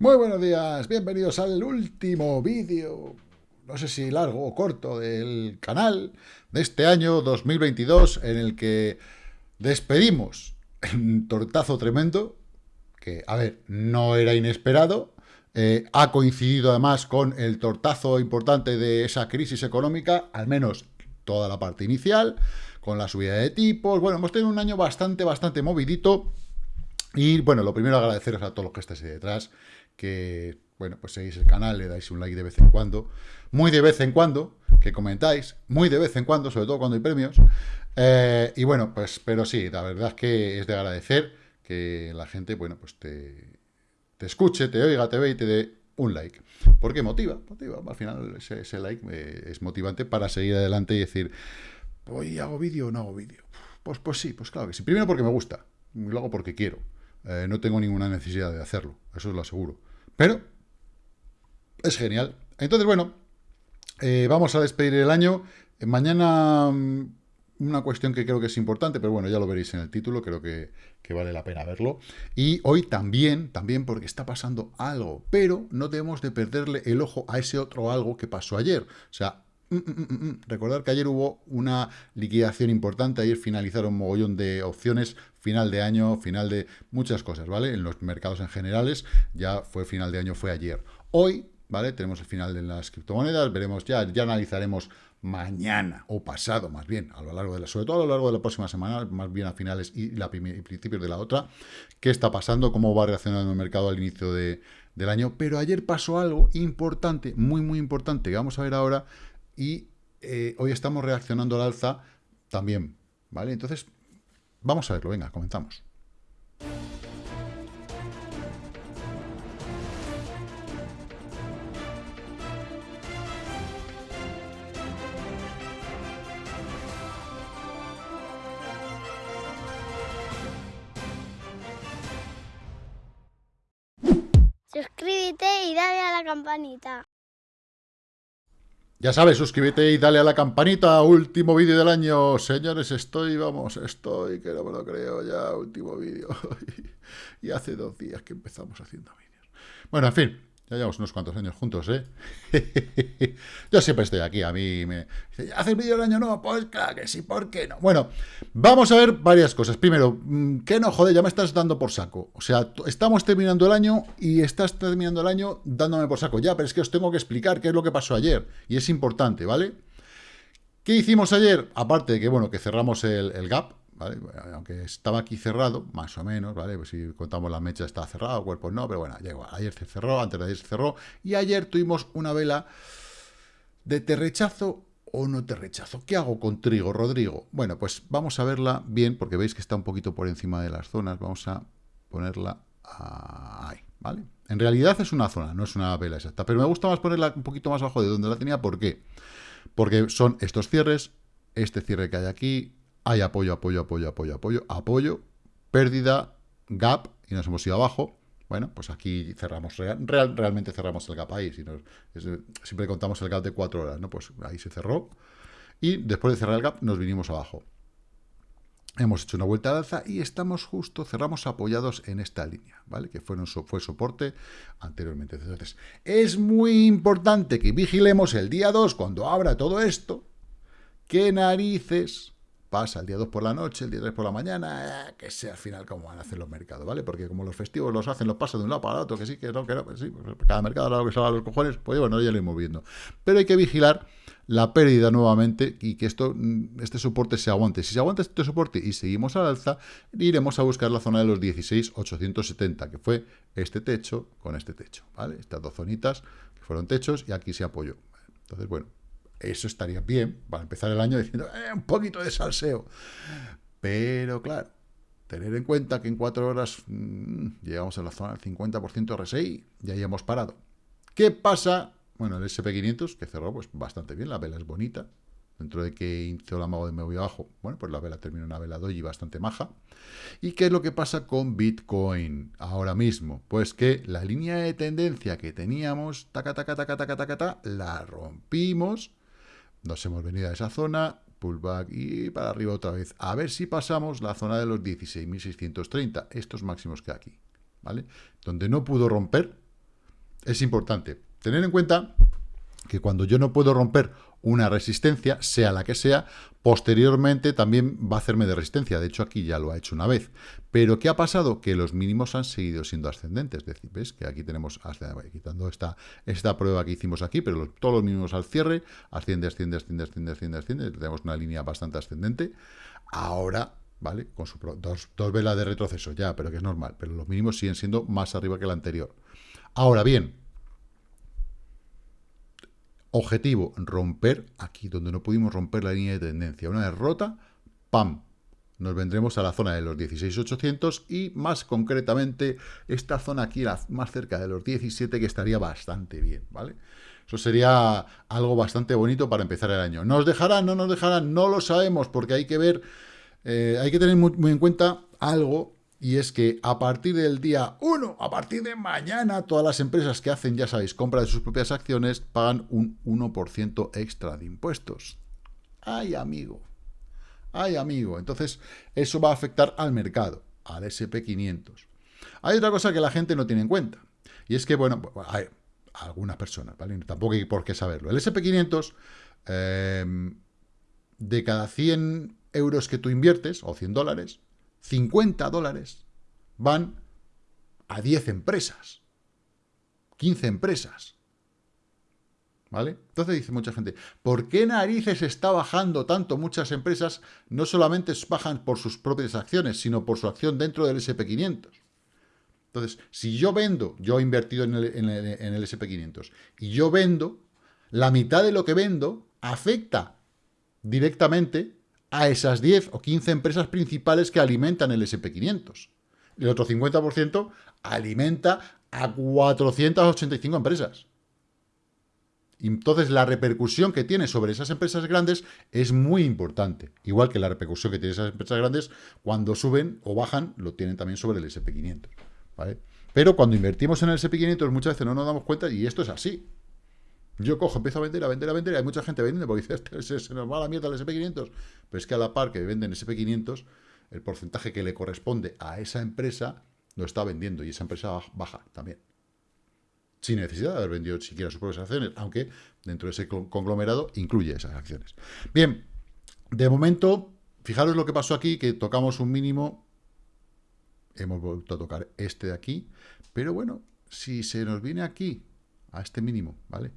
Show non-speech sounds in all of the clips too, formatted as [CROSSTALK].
Muy buenos días, bienvenidos al último vídeo, no sé si largo o corto, del canal de este año 2022 en el que despedimos un tortazo tremendo, que, a ver, no era inesperado, eh, ha coincidido además con el tortazo importante de esa crisis económica, al menos toda la parte inicial, con la subida de tipos, bueno, hemos tenido un año bastante, bastante movidito, y bueno, lo primero agradeceros a todos los que estéis ahí detrás, que, bueno, pues seguís el canal, le dais un like de vez en cuando, muy de vez en cuando, que comentáis, muy de vez en cuando, sobre todo cuando hay premios. Eh, y bueno, pues, pero sí, la verdad es que es de agradecer que la gente, bueno, pues te, te escuche, te oiga, te ve y te dé un like. Porque motiva, motiva. Al final ese, like eh, es motivante para seguir adelante y decir, hoy hago vídeo o no hago vídeo. Pues, pues sí, pues claro que sí. Primero porque me gusta, y luego porque quiero. Eh, no tengo ninguna necesidad de hacerlo, eso es lo aseguro. Pero es genial. Entonces, bueno, eh, vamos a despedir el año. Eh, mañana mm, una cuestión que creo que es importante, pero bueno, ya lo veréis en el título, creo que, vale la pena verlo. Y hoy también, también porque está pasando algo, pero no debemos de perderle el ojo a ese otro algo que pasó ayer. O sea, mm, mm, recordar que ayer hubo una liquidación importante, ayer finalizaron un mogollón de opciones, final de año, final de muchas cosas, ¿vale? En los mercados en generales, ya fue final de año, fue ayer. Hoy, ¿vale? Tenemos el final de las criptomonedas, veremos ya, ya analizaremos mañana, o pasado más bien, a lo largo de la, sobre todo a lo largo de la próxima semana, más bien a finales y, la principios de la otra, qué está pasando, cómo va reaccionando el mercado al inicio de, del año, pero ayer pasó algo importante, muy, muy importante, que vamos a ver ahora, y eh, hoy estamos reaccionando al alza también, ¿vale? Entonces, Vamos a verlo, venga, comenzamos. Suscríbete y dale a la campanita. Ya sabes, suscríbete y dale a la campanita. Último vídeo del año. Señores, estoy, vamos, estoy, que no me lo creo ya. Último vídeo. [LAUGHS] y hace dos días que empezamos haciendo vídeos. Bueno, en fin. Ya llevamos unos cuantos años juntos, ¿eh? [LAUGHS] Yo siempre estoy aquí, a mí me... ¿haces vídeo del año nuevo? Pues claro que sí, ¿por qué no? Bueno, vamos a ver varias cosas. Primero, mm, ¿qué no? Joder, ya me estás dando por saco. O sea, estamos terminando el año y estás terminando el año dándome por saco. Ya, pero es que os tengo que explicar qué es lo que pasó ayer. Y es importante, ¿vale? ¿Qué hicimos ayer? Aparte de que, bueno, que cerramos el gap, aunque estaba aquí cerrado, más o menos, ¿vale? Pues si contamos la mecha está cerrado, cuerpo no, pero bueno, llegó. Ayer se cerró, antes de ayer se cerró, y ayer tuvimos una vela de te rechazo o no te rechazo. ¿Qué hago con trigo, Rodrigo? Bueno, pues vamos a verla bien, porque veis que está un poquito por encima de las zonas. Vamos a ponerla ahí, ¿vale? En realidad es una zona, no es una vela exacta, pero me gusta más ponerla un poquito más abajo de donde la tenía. ¿Por qué? Porque son estos cierres, este cierre que hay aquí, hay apoyo, apoyo, apoyo, apoyo, apoyo, apoyo, pérdida, gap, y nos hemos ido abajo. Bueno, pues aquí cerramos, real, realmente cerramos el gap ahí. Si siempre contamos el gap de cuatro horas, ¿no? Pues ahí se cerró. Y después de cerrar el gap nos vinimos abajo. Hemos hecho una vuelta al alza y estamos justo, cerramos apoyados en esta línea, ¿vale? Que fue, fue soporte anteriormente. Entonces, es muy importante que vigilemos el día 2, cuando abra todo esto, qué narices pasa el día 2 por la noche, el día 3 por la mañana, eh, que sea al final como van a hacer los mercados, ¿vale? Porque como los festivos los hacen, los pasan de un lado para otro, que sí, que no, que no, pues sí, pues cada mercado a lo que salga los cojones, pues bueno, ya lo iremos viendo. Pero hay que vigilar la pérdida nuevamente y que esto, mm, este soporte se aguante. Si se aguanta este soporte y seguimos al alza, iremos a buscar la zona de los 16,870, que fue este techo con este techo, ¿vale? Estas dos zonitas que fueron techos y aquí se apoyó. Entonces, bueno, eso estaría bien para empezar el año diciendo, eh, un poquito de salseo. Pero claro, tener en cuenta que en cuatro horas mm, llegamos a la zona del 50% RSI y ahí hemos parado. ¿Qué pasa? Bueno, el SP500, que cerró pues bastante bien, la vela es bonita, dentro de que hizo la mago de me voy abajo, bueno, pues la vela terminó una vela doji bastante maja. ¿Y qué es lo que pasa con Bitcoin ahora mismo? Pues que la línea de tendencia que teníamos, taca, taca, taca, taca, taca, taca, la rompimos nos hemos venido a esa zona, pullback y para arriba otra vez. A ver si pasamos la zona de los 16.630, estos máximos que aquí, ¿vale? Donde no pudo romper, es importante tener en cuenta que cuando yo no puedo romper una resistencia, sea la que sea, posteriormente también va a hacerme de resistencia. De hecho, aquí ya lo ha hecho una vez. Pero, ¿qué ha pasado? Que los mínimos han seguido siendo ascendentes. Es decir, ¿ves? Que aquí tenemos, quitando esta, esta prueba que hicimos aquí, pero todos los mínimos al cierre, asciende, asciende, asciende, asciende, asciende, asciende. Tenemos una línea bastante ascendente. Ahora, ¿vale? Con su, dos, dos velas de retroceso ya, pero que es normal. Pero los mínimos siguen siendo más arriba que el anterior. Ahora bien, Objetivo, romper aquí, donde no pudimos romper la línea de tendencia. Una vez rota, ¡pam! Nos vendremos a la zona de los 16.800 y más concretamente esta zona aquí, más cerca de los 17, que estaría bastante bien, ¿vale? Eso sería algo bastante bonito para empezar el año. ¿Nos dejarán? ¿No nos dejarán? No lo sabemos porque hay que ver, eh, hay que tener muy en cuenta algo y es que a partir del día 1, a partir de mañana, todas las empresas que hacen, ya sabéis, compra de sus propias acciones, pagan un 1% extra de impuestos. ¡Ay, amigo! ¡Ay, amigo! Entonces, eso va a afectar al mercado, al SP500. Hay otra cosa que la gente no tiene en cuenta. Y es que, bueno, hay algunas personas, ¿vale? Tampoco hay por qué saberlo. El SP500, em, de cada 100 euros que tú inviertes, o 100 dólares, 50 dólares van a 10 empresas, 15 empresas. ¿Vale? Entonces dice mucha gente, ¿por qué narices está bajando tanto muchas empresas? No solamente bajan por sus propias acciones, sino por su acción dentro del SP500. Entonces, si yo vendo, yo he invertido en el, en el SP500, y yo vendo, la mitad de lo que vendo afecta directamente a esas 10 o 15 empresas principales que alimentan el SP500. El otro 50% alimenta a 485 empresas. Entonces, la repercusión que tiene sobre esas empresas grandes es muy importante. Igual que la repercusión que tienen esas empresas grandes cuando suben o bajan, lo tienen también sobre el SP500. ¿vale? Pero cuando invertimos en el SP500 muchas veces no nos damos cuenta y esto es así. Yo cojo, empiezo a vender, a vender, a vender, hay mucha gente vendiendo porque dice, este, se, nos va la mierda el SP500, pero es que a la par que venden SP500, el porcentaje que le corresponde a esa empresa lo está vendiendo y esa empresa baja también. Sin necesidad de haber vendido siquiera sus propias acciones, aunque dentro de ese conglomerado incluye esas acciones. Bien, de momento, fijaros lo que pasó aquí, que tocamos un mínimo, hemos vuelto a tocar este de aquí, pero bueno, si se nos viene aquí, a este mínimo, ¿vale?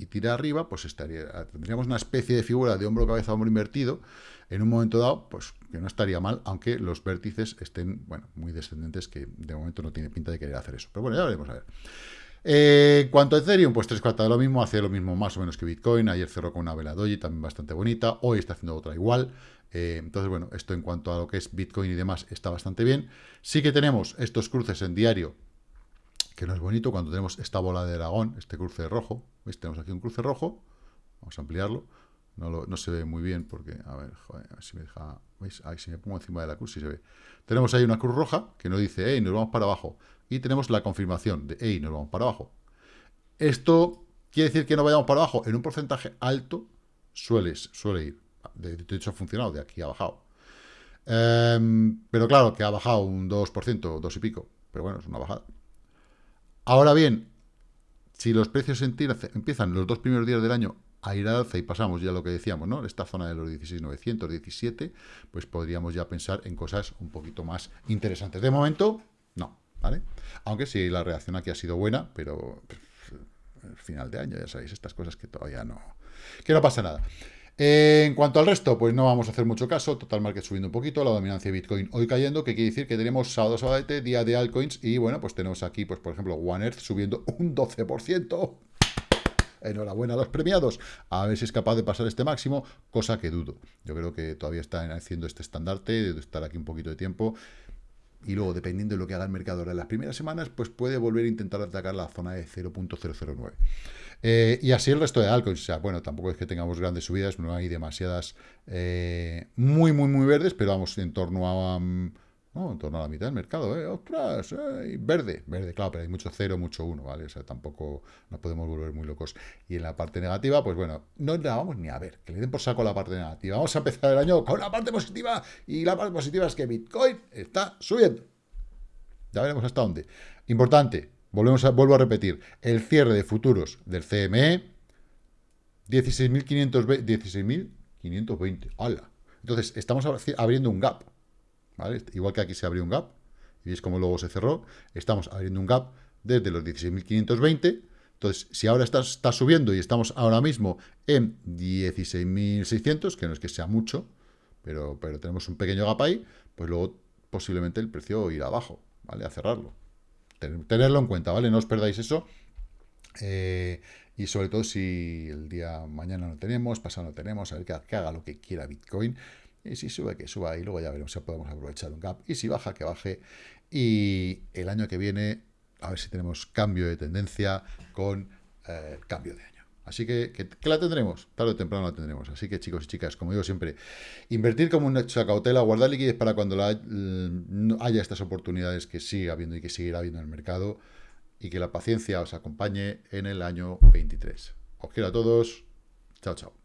Y tira arriba, pues estaría, tendríamos una especie de figura de hombro, cabeza, hombro invertido, en un momento dado, pues que no estaría mal, aunque los vértices estén, bueno, muy descendentes, que de momento no tiene pinta de querer hacer eso. Pero bueno, ya veremos a ver. Eh, cuanto a Ethereum, pues tres cuartas de lo mismo, hace lo mismo más o menos que Bitcoin, ayer cerró con una vela doji también bastante bonita, hoy está haciendo otra igual, eh, entonces bueno, esto en cuanto a lo que es Bitcoin y demás está bastante bien. Sí que tenemos estos cruces en diario que no es bonito cuando tenemos esta bola de dragón, este cruce rojo. ¿Veis? Tenemos aquí un cruce rojo. Vamos a ampliarlo. No, se ve muy bien porque, a ver, joder, a ver si me deja... ¿Veis? Ahí si me pongo encima de la cruz, sí se ve. Tenemos ahí una cruz roja que nos dice, hey, nos vamos para abajo. Y tenemos la confirmación de, hey, nos vamos para abajo. Esto quiere decir que no vayamos para abajo. En un porcentaje alto suele, suele ir. De, hecho, ha funcionado, de aquí ha bajado. Em, pero claro, que ha bajado un 2%, 2 y pico. Pero bueno, es una bajada. Ahora bien, si los precios empiezan los dos primeros días del año a ir al alza y pasamos ya lo que decíamos, ¿no? Esta zona de los 16.900, 17, pues podríamos ya pensar en cosas un poquito más interesantes. De momento, no, ¿vale? Aunque sí, la reacción aquí ha sido buena, pero el final de año, ya sabéis, estas cosas que todavía no... Que no pasa nada en cuanto al resto, pues no vamos a hacer mucho caso. Total Market subiendo un poquito, la dominancia de Bitcoin hoy cayendo, que quiere decir que tenemos sábado, sábado, día de altcoins. Y bueno, pues tenemos aquí, pues por ejemplo, One Earth subiendo un 12%. Enhorabuena a los premiados. A ver si es capaz de pasar este máximo, cosa que dudo. Yo creo que todavía están haciendo este estandarte, de estar aquí un poquito de tiempo. Y luego, dependiendo de lo que haga el mercado en las primeras semanas, pues puede volver a intentar atacar la zona de 0.009. Eh, y así el resto de altcoins. O sea, bueno, tampoco es que tengamos grandes subidas, no hay demasiadas eh, muy, muy, muy verdes, pero vamos en torno a... Um, en torno a la mitad del mercado, ¿eh? ¡Ostras! Verde, verde, claro, pero hay mucho cero, mucho uno, ¿vale? O sea, tampoco nos podemos volver muy locos. Y en la parte negativa, pues bueno, no la vamos ni a ver, que le den por saco la parte negativa. Vamos a empezar el año con la parte positiva, y la parte positiva es que Bitcoin está subiendo. Ya veremos hasta dónde. Importante, volvemos vuelvo a repetir, el cierre de futuros del CME, 16.520, 16.520, ¡hala! Entonces, estamos abriendo un gap. Igual que aquí se abrió un gap, y veis cómo luego se cerró, estamos abriendo un gap desde los 16.520, entonces, si ahora está, está, subiendo y estamos ahora mismo en 16.600, que no es que sea mucho, pero, pero tenemos un pequeño gap ahí, pues luego posiblemente el precio irá abajo, ¿vale? A cerrarlo. Tenerlo en cuenta, ¿vale? No os perdáis eso. Eh, y sobre todo si el día mañana no tenemos, pasado no tenemos, a ver que, haga lo que quiera Bitcoin. Y si sube, que suba y luego ya veremos si podemos aprovechar un gap. Y si baja, que baje. Y el año que viene, a ver si tenemos cambio de tendencia con eh, cambio de año. Así que, que, la tendremos, tarde o temprano la tendremos. Así que chicos y chicas, como digo siempre, invertir como un hecho de cautela, guardar liquidez para cuando la, haya estas oportunidades que siga habiendo y que seguirá habiendo en el mercado y que la paciencia os acompañe en el año 23. Os quiero a todos. Chao, chao.